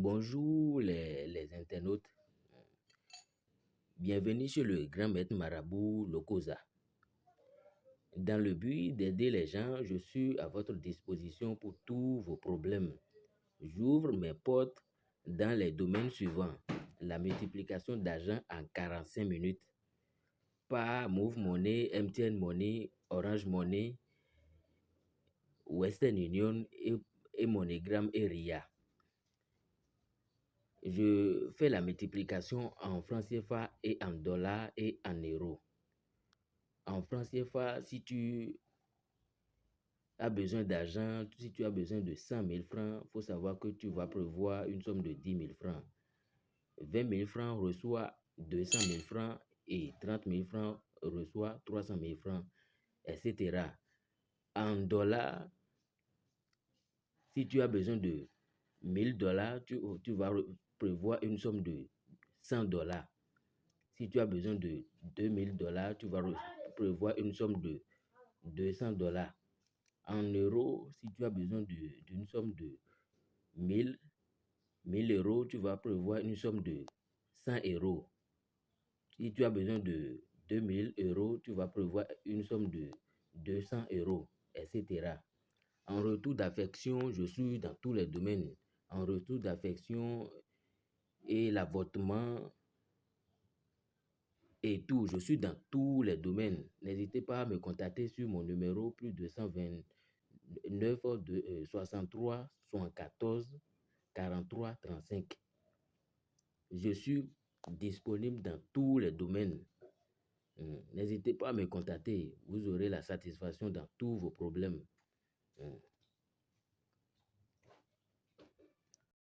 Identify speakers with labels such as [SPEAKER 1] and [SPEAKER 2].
[SPEAKER 1] Bonjour les, internautes. Bienvenue chez le grand maître marabout Lokosa. Dans le but d'aider les gens, je suis à votre disposition pour tous vos problèmes. J'ouvre mes portes dans les domaines suivants. La multiplication d'argent en 45 minutes par Move Money, MTN Money, Orange Money, Western Union et, et MoneyGram et RIA je fais la multiplication en francs CFA et en dollars et en euros. En francs CFA, si tu as besoin d'argent, si tu as besoin de 100 000 francs, il faut savoir que tu vas prévoir une somme de 10 000 francs. 20 000 francs reçoit 200 000 francs et 30 000 francs reçoit 300 000 francs, etc. En dollars, si tu as besoin de 1000 dollars, tu, tu vas prévoir une somme de 100 dollars. Si tu as besoin de 2000 dollars, tu vas prévoir une somme de 200 dollars. En euros, si tu as besoin d'une somme de 1000, 1000 euros, tu vas prévoir une somme de 100 euros. Si tu as besoin de 2000 euros, tu vas prévoir une somme de 200 euros, etc. En retour d'affection, je suis dans tous les domaines. En retour d'affection, et l'avortement et tout. Je suis dans tous les domaines. N'hésitez pas à me contacter sur mon numéro plus 229 63 74 43 35. Je suis disponible dans tous les domaines. Hmm. N'hésitez pas à me contacter. Vous aurez la satisfaction dans tous vos problèmes. Hmm.